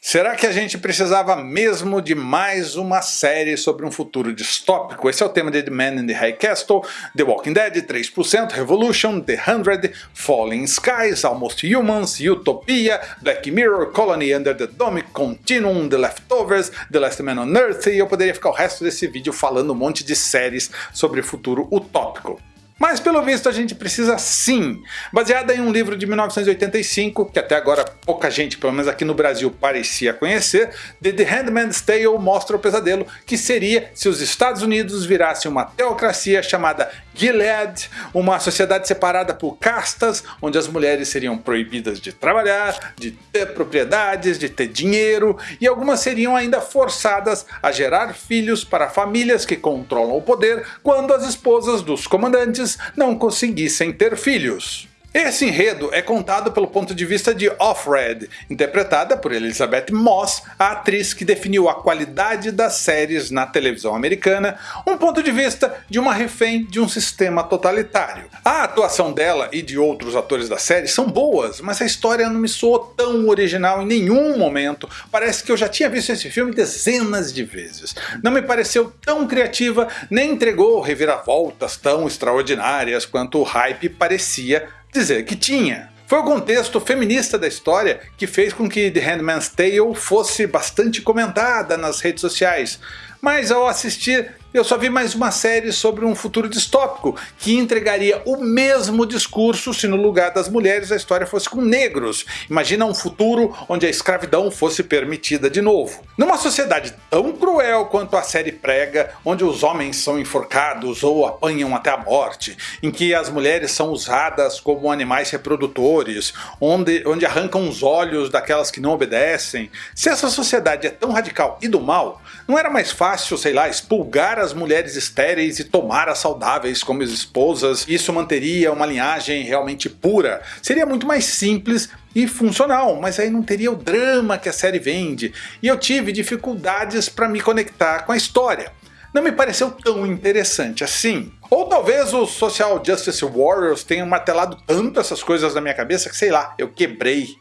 Será que a gente precisava mesmo de mais uma série sobre um futuro distópico? Esse é o tema de The Man in the High Castle, The Walking Dead, 3%, Revolution, The Hundred, Falling Skies, Almost Humans, Utopia, Black Mirror, Colony Under the Dome, Continuum, The Leftovers, The Last Man on Earth e eu poderia ficar o resto desse vídeo falando um monte de séries sobre futuro utópico. Mas pelo visto a gente precisa sim. Baseada em um livro de 1985, que até agora pouca gente, pelo menos aqui no Brasil, parecia conhecer, The, The Handmaid's Tale mostra o pesadelo que seria se os Estados Unidos virassem uma teocracia chamada Gilead, uma sociedade separada por castas, onde as mulheres seriam proibidas de trabalhar, de ter propriedades, de ter dinheiro, e algumas seriam ainda forçadas a gerar filhos para famílias que controlam o poder quando as esposas dos comandantes não conseguissem ter filhos. Esse enredo é contado pelo ponto de vista de Offred, interpretada por Elizabeth Moss, a atriz que definiu a qualidade das séries na televisão americana, um ponto de vista de uma refém de um sistema totalitário. A atuação dela e de outros atores da série são boas, mas a história não me soou tão original em nenhum momento, parece que eu já tinha visto esse filme dezenas de vezes. Não me pareceu tão criativa, nem entregou reviravoltas tão extraordinárias quanto o hype parecia dizer que tinha. Foi o contexto feminista da história que fez com que The Handmaid's Tale fosse bastante comentada nas redes sociais, mas ao assistir eu só vi mais uma série sobre um futuro distópico que entregaria o mesmo discurso se no lugar das mulheres a história fosse com negros. Imagina um futuro onde a escravidão fosse permitida de novo. Numa sociedade tão cruel quanto a série prega, onde os homens são enforcados ou apanham até a morte, em que as mulheres são usadas como animais reprodutores, onde, onde arrancam os olhos daquelas que não obedecem, se essa sociedade é tão radical e do mal, não era mais fácil, sei lá, expulgar as mulheres estéreis e tomar as saudáveis como esposas, isso manteria uma linhagem realmente pura. Seria muito mais simples e funcional, mas aí não teria o drama que a série vende, e eu tive dificuldades para me conectar com a história. Não me pareceu tão interessante assim. Ou talvez os Social Justice Warriors tenham martelado tanto essas coisas na minha cabeça que sei lá, eu quebrei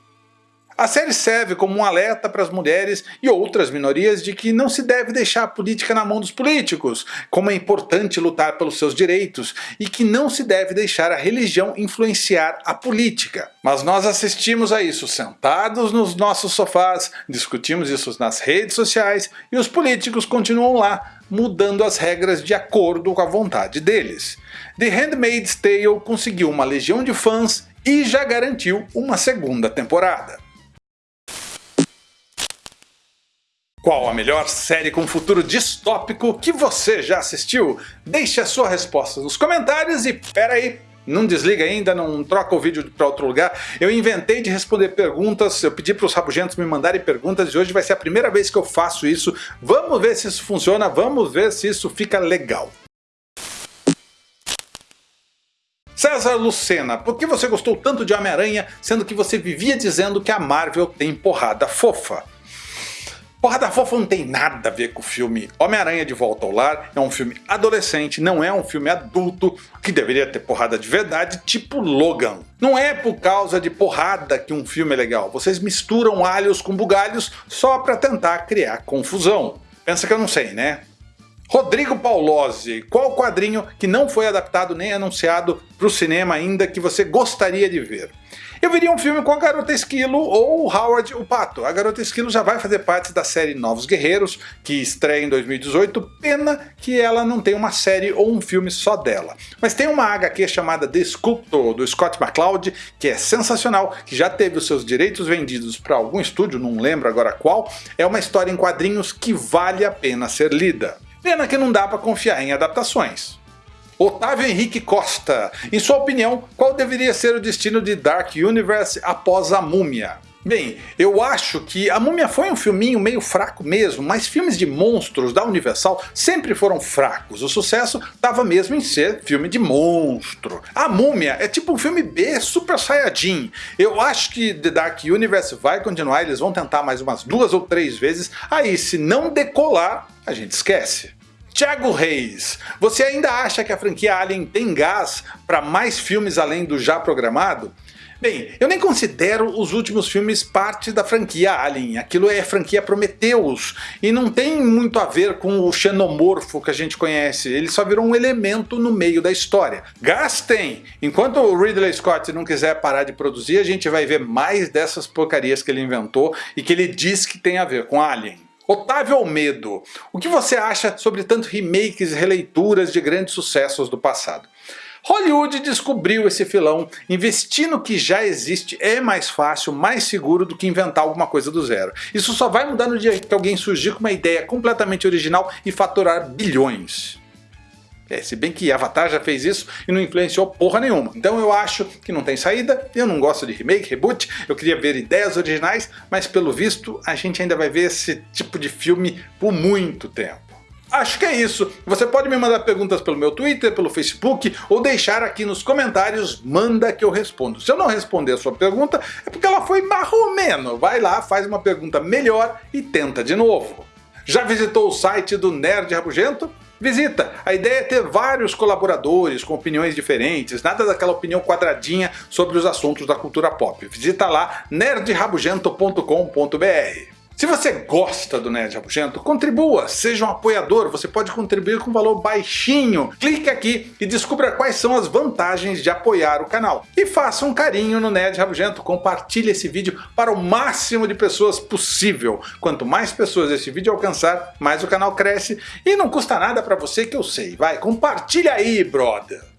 a série serve como um alerta para as mulheres e outras minorias de que não se deve deixar a política na mão dos políticos, como é importante lutar pelos seus direitos, e que não se deve deixar a religião influenciar a política. Mas nós assistimos a isso sentados nos nossos sofás, discutimos isso nas redes sociais e os políticos continuam lá, mudando as regras de acordo com a vontade deles. The Handmaid's Tale conseguiu uma legião de fãs e já garantiu uma segunda temporada. Qual a melhor série com futuro distópico que você já assistiu? Deixe a sua resposta nos comentários e pera aí, não desliga ainda, não troca o vídeo para outro lugar. Eu inventei de responder perguntas, eu pedi para os rabugentos me mandarem perguntas e hoje vai ser a primeira vez que eu faço isso. Vamos ver se isso funciona, vamos ver se isso fica legal. César Lucena, por que você gostou tanto de Homem-Aranha, sendo que você vivia dizendo que a Marvel tem porrada fofa? Porrada Fofa não tem nada a ver com o filme Homem-Aranha de Volta ao Lar, é um filme adolescente, não é um filme adulto, que deveria ter porrada de verdade, tipo Logan. Não é por causa de porrada que um filme é legal, vocês misturam alhos com bugalhos só para tentar criar confusão. Pensa que eu não sei, né? Rodrigo Paulozzi, qual quadrinho que não foi adaptado nem anunciado para o cinema ainda que você gostaria de ver? Eu veria um filme com a Garota Esquilo ou Howard o Pato. A Garota Esquilo já vai fazer parte da série Novos Guerreiros, que estreia em 2018, pena que ela não tem uma série ou um filme só dela. Mas tem uma HQ chamada The Sculptor, do Scott McCloud, que é sensacional, que já teve os seus direitos vendidos para algum estúdio, não lembro agora qual, é uma história em quadrinhos que vale a pena ser lida. Pena que não dá para confiar em adaptações. Otávio Henrique Costa, em sua opinião, qual deveria ser o destino de Dark Universe após a Múmia? Bem, eu acho que A Múmia foi um filminho meio fraco mesmo, mas filmes de monstros da Universal sempre foram fracos. O sucesso estava mesmo em ser filme de monstro. A Múmia é tipo um filme B Super Saiyajin. Eu acho que The Dark Universe vai continuar, eles vão tentar mais umas duas ou três vezes, aí se não decolar, a gente esquece. Thiago Reis, você ainda acha que a franquia Alien tem gás para mais filmes além do já programado? Bem, eu nem considero os últimos filmes parte da franquia Alien, aquilo é franquia Prometheus, e não tem muito a ver com o xenomorfo que a gente conhece, ele só virou um elemento no meio da história. Gastem! Enquanto o Ridley Scott não quiser parar de produzir, a gente vai ver mais dessas porcarias que ele inventou e que ele diz que tem a ver com Alien. Otávio Almedo, o que você acha sobre tanto remakes e releituras de grandes sucessos do passado? Hollywood descobriu esse filão, investir no que já existe é mais fácil, mais seguro do que inventar alguma coisa do zero. Isso só vai mudar no dia que alguém surgir com uma ideia completamente original e faturar bilhões. É, se bem que Avatar já fez isso e não influenciou porra nenhuma. Então eu acho que não tem saída, eu não gosto de remake, reboot, eu queria ver ideias originais, mas pelo visto a gente ainda vai ver esse tipo de filme por muito tempo. Acho que é isso. Você pode me mandar perguntas pelo meu Twitter, pelo Facebook, ou deixar aqui nos comentários, manda que eu respondo. Se eu não responder a sua pergunta, é porque ela foi marromeno. Vai lá, faz uma pergunta melhor e tenta de novo. Já visitou o site do Nerd Rabugento? Visita! A ideia é ter vários colaboradores com opiniões diferentes, nada daquela opinião quadradinha sobre os assuntos da cultura pop. Visita lá nerdrabugento.com.br. Se você gosta do Nerd Rabugento, contribua, seja um apoiador, você pode contribuir com um valor baixinho. Clique aqui e descubra quais são as vantagens de apoiar o canal. E faça um carinho no Nerd Rabugento, compartilhe esse vídeo para o máximo de pessoas possível. Quanto mais pessoas esse vídeo alcançar, mais o canal cresce e não custa nada para você que eu sei. Vai, compartilha aí, brother!